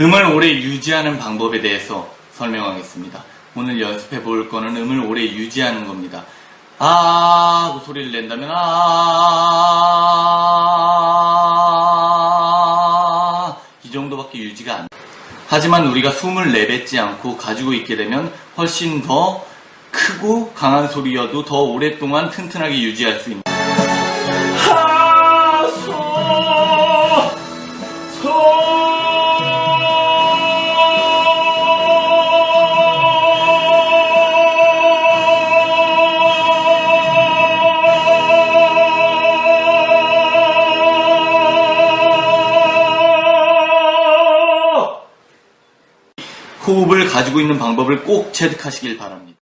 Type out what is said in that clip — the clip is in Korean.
음을 오래 유지하는 방법에 대해서 설명하겠습니다. 오늘 연습해 볼 거는 음을 오래 유지하는 겁니다. 아 하고 소리를 낸다면 아 이 정도밖에 유지가 안 돼요. 하지만 우리가 숨을 내뱉지 않고 가지고 있게 되면 훨씬 더 크고 강한 소리여도 더 오랫동안 튼튼하게 유지할 수 있습니다. 하소 소 호흡을 가지고 있는 방법을 꼭 체득하시길 바랍니다.